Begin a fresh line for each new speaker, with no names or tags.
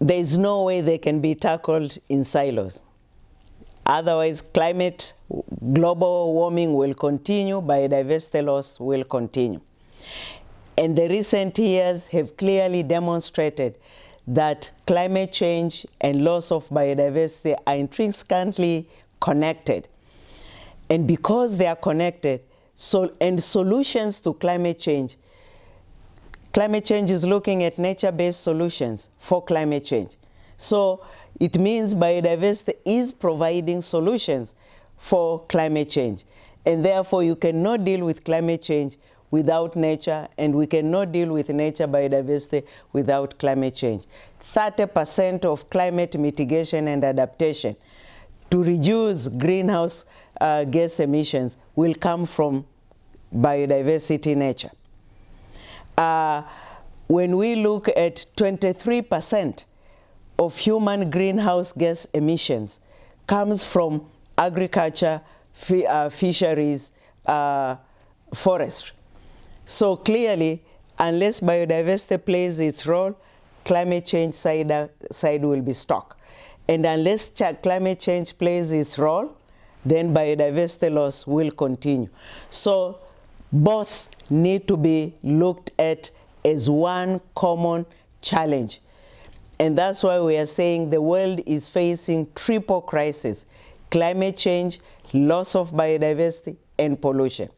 there is no way they can be tackled in silos. Otherwise, climate, global warming will continue, biodiversity loss will continue. And the recent years have clearly demonstrated that climate change and loss of biodiversity are intrinsically connected. And because they are connected, so, and solutions to climate change, climate change is looking at nature-based solutions for climate change. So it means biodiversity is providing solutions for climate change. And therefore, you cannot deal with climate change without nature, and we cannot deal with nature biodiversity without climate change. 30% of climate mitigation and adaptation to reduce greenhouse uh, gas emissions will come from biodiversity nature. Uh, when we look at 23% of human greenhouse gas emissions comes from agriculture, uh, fisheries, uh, forestry. So clearly, unless biodiversity plays its role, climate change side, side will be stuck. And unless ch climate change plays its role, then biodiversity loss will continue. So both need to be looked at as one common challenge. And that's why we are saying the world is facing triple crisis, climate change, loss of biodiversity, and pollution.